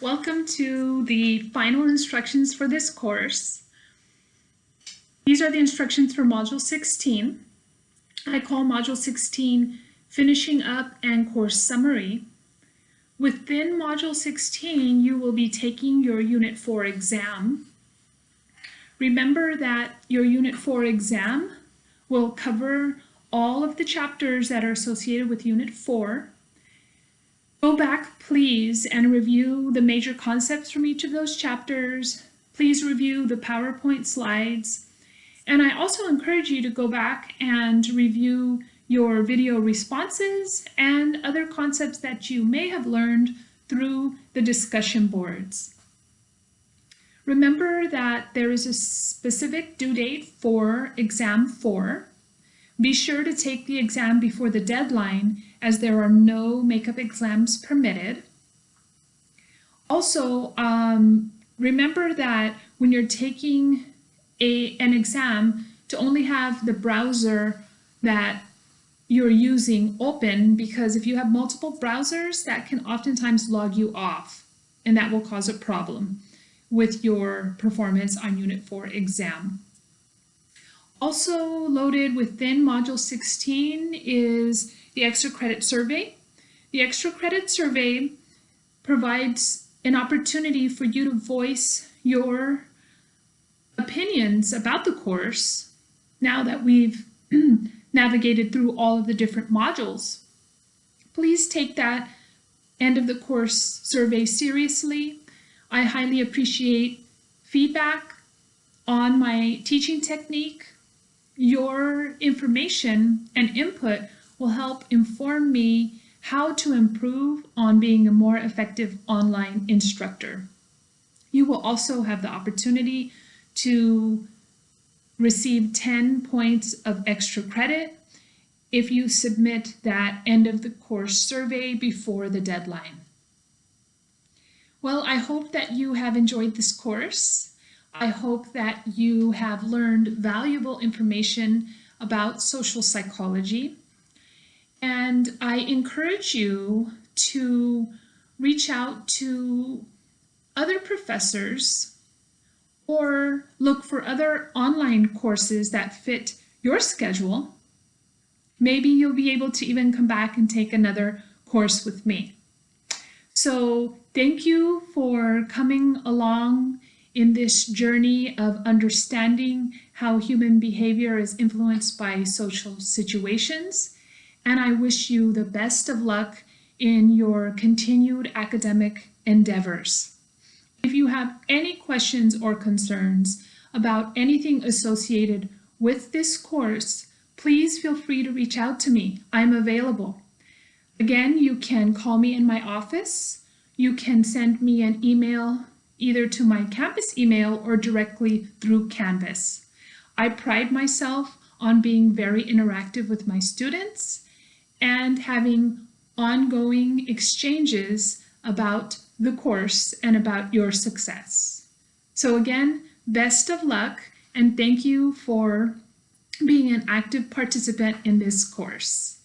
Welcome to the final instructions for this course. These are the instructions for Module 16. I call Module 16 Finishing Up and Course Summary. Within Module 16, you will be taking your Unit 4 exam. Remember that your Unit 4 exam will cover all of the chapters that are associated with Unit 4 Go back, please, and review the major concepts from each of those chapters. Please review the PowerPoint slides. And I also encourage you to go back and review your video responses and other concepts that you may have learned through the discussion boards. Remember that there is a specific due date for exam 4. Be sure to take the exam before the deadline as there are no makeup exams permitted. Also, um, remember that when you're taking a, an exam to only have the browser that you're using open because if you have multiple browsers that can oftentimes log you off and that will cause a problem with your performance on Unit 4 exam. Also loaded within Module 16 is the Extra Credit Survey. The Extra Credit Survey provides an opportunity for you to voice your opinions about the course now that we've navigated through all of the different modules. Please take that end of the course survey seriously. I highly appreciate feedback on my teaching technique your information and input will help inform me how to improve on being a more effective online instructor. You will also have the opportunity to receive 10 points of extra credit if you submit that end of the course survey before the deadline. Well, I hope that you have enjoyed this course. I hope that you have learned valuable information about social psychology. And I encourage you to reach out to other professors or look for other online courses that fit your schedule. Maybe you'll be able to even come back and take another course with me. So thank you for coming along in this journey of understanding how human behavior is influenced by social situations. And I wish you the best of luck in your continued academic endeavors. If you have any questions or concerns about anything associated with this course, please feel free to reach out to me. I'm available. Again, you can call me in my office. You can send me an email either to my campus email or directly through Canvas. I pride myself on being very interactive with my students and having ongoing exchanges about the course and about your success. So again, best of luck and thank you for being an active participant in this course.